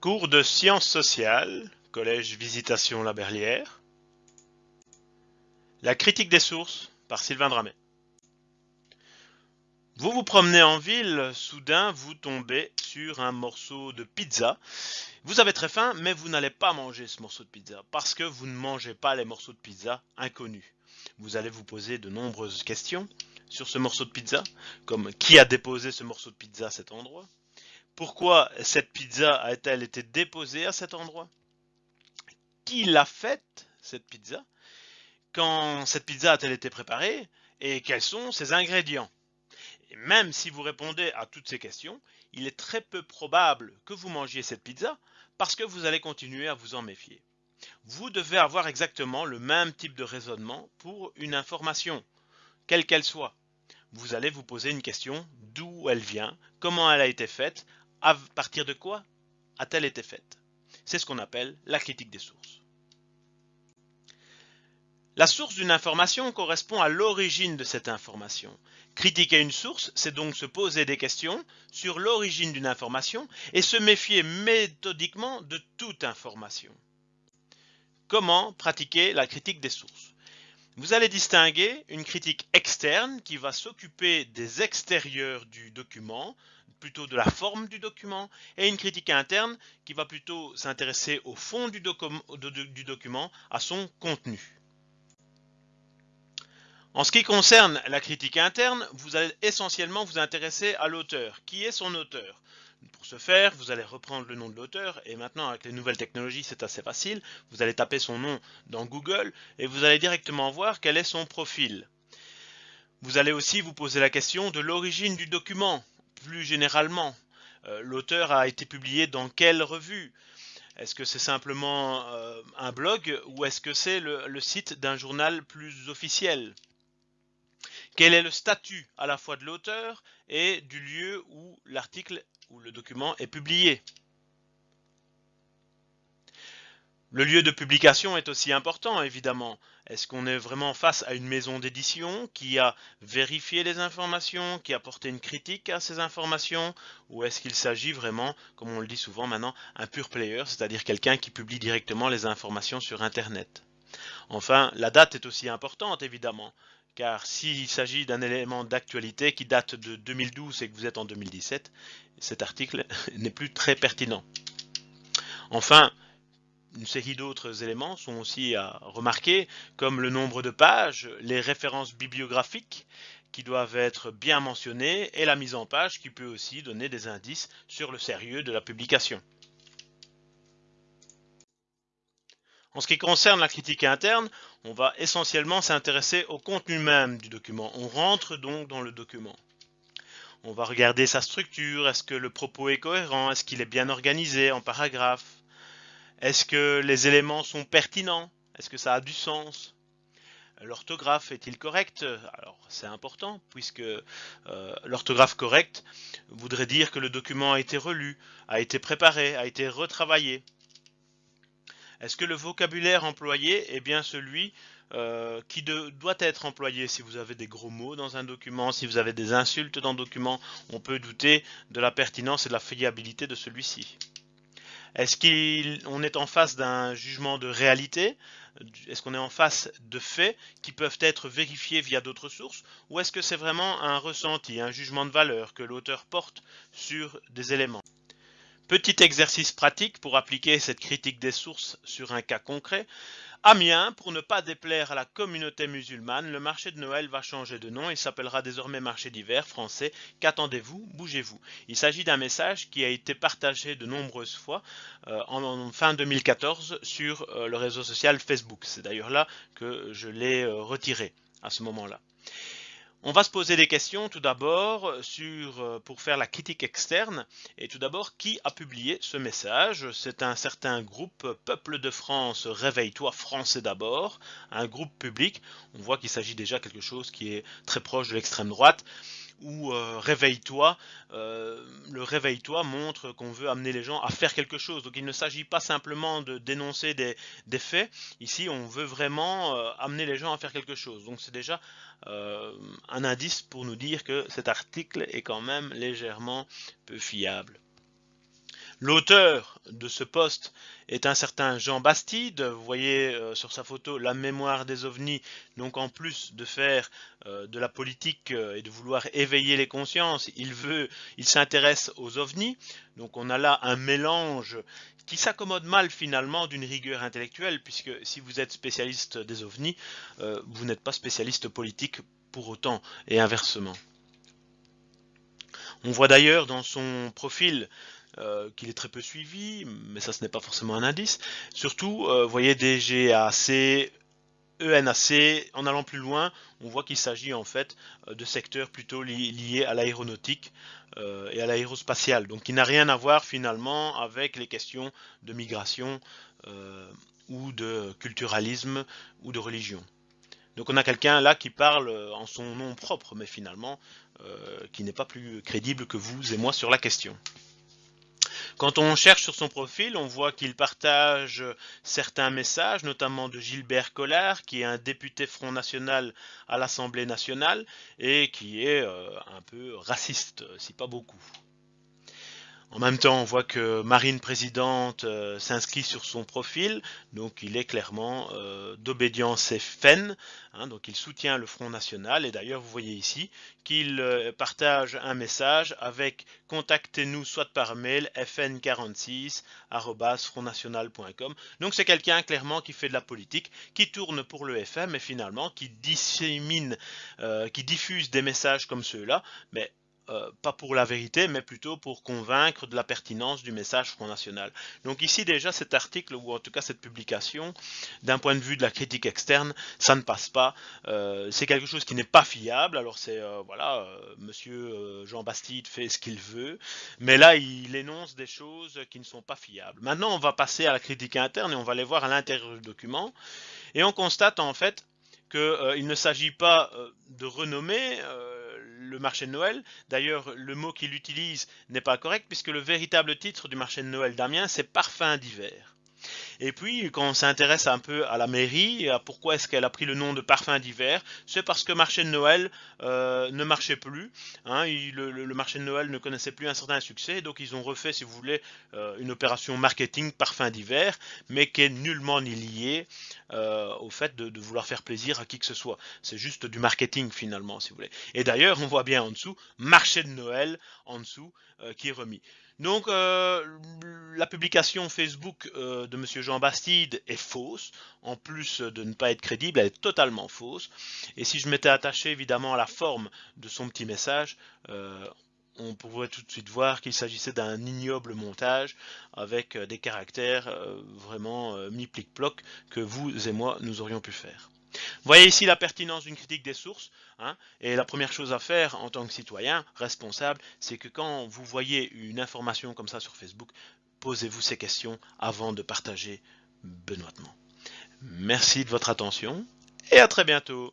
Cours de sciences sociales, Collège Visitation La Berlière. La critique des sources par Sylvain Dramet. Vous vous promenez en ville, soudain vous tombez sur un morceau de pizza. Vous avez très faim, mais vous n'allez pas manger ce morceau de pizza parce que vous ne mangez pas les morceaux de pizza inconnus. Vous allez vous poser de nombreuses questions sur ce morceau de pizza, comme qui a déposé ce morceau de pizza à cet endroit? Pourquoi cette pizza a-t-elle été déposée à cet endroit Qui l'a faite, cette pizza? Quand cette pizza a-t-elle été préparée? Et quels sont ses ingrédients? Même si vous répondez à toutes ces questions, il est très peu probable que vous mangiez cette pizza parce que vous allez continuer à vous en méfier. Vous devez avoir exactement le même type de raisonnement pour une information, quelle qu'elle soit. Vous allez vous poser une question, d'où elle vient, comment elle a été faite, à partir de quoi a-t-elle été faite. C'est ce qu'on appelle la critique des sources. La source d'une information correspond à l'origine de cette information. Critiquer une source, c'est donc se poser des questions sur l'origine d'une information et se méfier méthodiquement de toute information. Comment pratiquer la critique des sources? Vous allez distinguer une critique externe qui va s'occuper des extérieurs du document, plutôt de la forme du document, et une critique interne qui va plutôt s'intéresser au fond du, document, à son contenu. En ce qui concerne la critique interne, vous allez essentiellement vous intéresser à l'auteur. Qui est son auteur? Pour ce faire, vous allez reprendre le nom de l'auteur, et maintenant avec les nouvelles technologies c'est assez facile. Vous allez taper son nom dans Google, et vous allez directement voir quel est son profil. Vous allez aussi vous poser la question de l'origine du document, plus généralement. Euh, l'auteur a été publié dans quelle revue? Est-ce que c'est simplement euh, un blog ou est-ce que c'est le site d'un journal plus officiel? Quel est le statut à la fois de l'auteur et du lieu où l'article ou le document est publié. Le lieu de publication est aussi important, évidemment. Est-ce qu'on est vraiment face à une maison d'édition qui a vérifié les informations, qui a porté une critique à ces informations, ou est-ce qu'il s'agit vraiment, comme on le dit souvent maintenant, un pur player, c'est-à-dire quelqu'un qui publie directement les informations sur Internet? Enfin, la date est aussi importante, évidemment car s'il s'agit d'un élément d'actualité qui date de 2012 et que vous êtes en 2017, cet article n'est plus très pertinent. Enfin, une série d'autres éléments sont aussi à remarquer, comme le nombre de pages, les références bibliographiques qui doivent être bien mentionnées et la mise en page qui peut aussi donner des indices sur le sérieux de la publication. En ce qui concerne la critique interne, on va essentiellement s'intéresser au contenu même du document. On rentre donc dans le document. On va regarder sa structure, est-ce que le propos est cohérent, est-ce qu'il est bien organisé en paragraphes, est-ce que les éléments sont pertinents, est-ce que ça a du sens, l'orthographe est-il correct? Alors c'est important puisque euh, l'orthographe correcte voudrait dire que le document a été relu, a été préparé, a été retravaillé. Est-ce que le vocabulaire employé est bien celui euh, qui doit être employé? Si vous avez des gros mots dans un document, si vous avez des insultes dans le document, on peut douter de la pertinence et de la fiabilité de celui-ci. Est-ce qu'on est en face d'un jugement de réalité? Est-ce qu'on est en face de faits qui peuvent être vérifiés via d'autres sources? Ou est-ce que c'est vraiment un ressenti, un jugement de valeur que l'auteur porte sur des éléments? Petit exercice pratique pour appliquer cette critique des sources sur un cas concret. Amiens, pour ne pas déplaire à la communauté musulmane, le marché de Noël va changer de nom et s'appellera désormais marché d'hiver français. Qu'attendez-vous? Bougez-vous. Il s'agit d'un message qui a été partagé de nombreuses fois euh, en, fin 2014 sur euh, le réseau social Facebook. C'est d'ailleurs là que je l'ai euh, retiré à ce moment-là. On va se poser des questions tout d'abord sur euh, pour faire la critique externe. Et tout d'abord qui a publié ce message? C'est un certain groupe Peuple de France Réveille-toi français d'abord, un groupe public. On voit qu'il s'agit déjà quelque chose qui est très proche de l'extrême droite ou euh, réveille-toi. Euh, le réveille-toi montre qu'on veut amener les gens à faire quelque chose. Donc il ne s'agit pas simplement de dénoncer des, faits. Ici, on veut vraiment euh, amener les gens à faire quelque chose. Donc c'est déjà un indice pour nous dire que cet article est quand même légèrement peu fiable. L'auteur de ce poste est un certain Jean Bastide. Vous voyez euh, sur sa photo la mémoire des ovnis. Donc en plus de faire euh, de la politique euh, et de vouloir éveiller les consciences, il veut, il s'intéresse aux ovnis. Donc on a là un mélange qui s'accommode mal finalement d'une rigueur intellectuelle, puisque si vous êtes spécialiste des ovnis, vous n'êtes pas spécialiste politique pour autant, et inversement. On voit d'ailleurs dans son profil euh, qu'il est très peu suivi, mais ça ce n'est pas forcément un indice. Surtout, euh, vous voyez DGAC, ENAC, en allant plus loin, on voit qu'il s'agit en fait euh, de secteurs plutôt liés à l'aéronautique et à l'aérospatiale, donc qui n'a rien à voir finalement avec les questions de migration ou de culturalisme ou de religion. Donc on a quelqu'un là qui parle en son nom propre, mais finalement qui n'est pas plus crédible que vous et moi sur la question. Quand on cherche sur son profil, on voit qu'il partage certains messages, notamment de Gilbert Collard, qui est un député Front National à l'Assemblée nationale et qui est euh, un peu raciste, si pas beaucoup. En même temps, on voit que Marine Présidente euh, s'inscrit sur son profil, donc il est clairement euh, d'obédience FN, hein, donc il soutient le Front National, et d'ailleurs vous voyez ici qu'il euh, partage un message avec contactez-nous soit par mail fn46@frontnational.com. Donc c'est quelqu'un clairement qui fait de la politique, qui tourne pour le FM et finalement qui dissémine, qui diffuse des messages comme ceux-là, euh, pas pour la vérité, mais plutôt pour convaincre de la pertinence du message Front National. Donc ici déjà cet article, ou en tout cas cette publication, d'un point de vue de la critique externe, ça ne passe pas. Euh, c'est quelque chose qui n'est pas fiable. Alors c'est, euh, voilà, monsieur Jean Bastide fait ce qu'il veut, mais là il énonce des choses qui ne sont pas fiables. Maintenant on va passer à la critique interne et on va aller voir à l'intérieur du document. Et on constate en fait qu'il ne s'agit pas de renommer le marché de Noël. D'ailleurs, le mot qu'il utilise n'est pas correct puisque le véritable titre du marché de Noël d'Amiens, c'est parfum d'hiver. Et puis, quand on s'intéresse un peu à la mairie, à pourquoi est-ce qu'elle a pris le nom de parfum d'hiver, c'est parce que marché de Noël euh, ne marchait plus. Hein, le, marché de Noël ne connaissait plus un certain succès, donc ils ont refait, si vous voulez, euh, une opération marketing parfum d'hiver, mais qui est nullement ni liée euh, au fait de, de, vouloir faire plaisir à qui que ce soit. C'est juste du marketing finalement, si vous voulez. Et d'ailleurs, on voit bien en dessous, marché de Noël en dessous, qui est remis. Donc la publication Facebook de Monsieur Jean Bastide est fausse, en plus de ne pas être crédible, elle est totalement fausse. Et si je m'étais attaché évidemment à la forme de son petit message, euh, on pourrait tout de suite voir qu'il s'agissait d'un ignoble montage avec des caractères vraiment mi-plic-ploc que vous et moi nous aurions pu faire. Voyez ici la pertinence d'une critique des sources. Hein, et la première chose à faire en tant que citoyen responsable, c'est que quand vous voyez une information comme ça sur Facebook, posez-vous ces questions avant de partager benoîtement. Merci de votre attention et à très bientôt.